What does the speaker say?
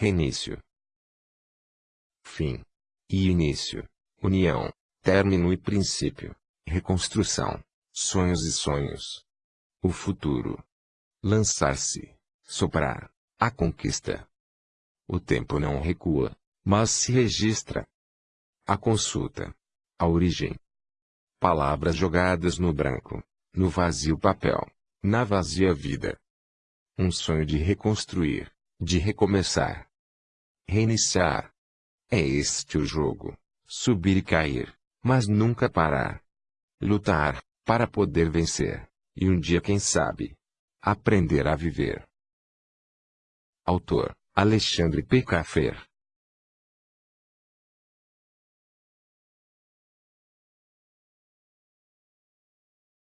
reinício, fim e início, união, término e princípio, reconstrução, sonhos e sonhos. O futuro. Lançar-se, soprar, a conquista. O tempo não recua, mas se registra. A consulta. A origem. Palavras jogadas no branco, no vazio papel, na vazia vida. Um sonho de reconstruir, de recomeçar. Reiniciar. É este o jogo. Subir e cair, mas nunca parar. Lutar, para poder vencer, e um dia quem sabe, aprender a viver. Autor, Alexandre P. Caffer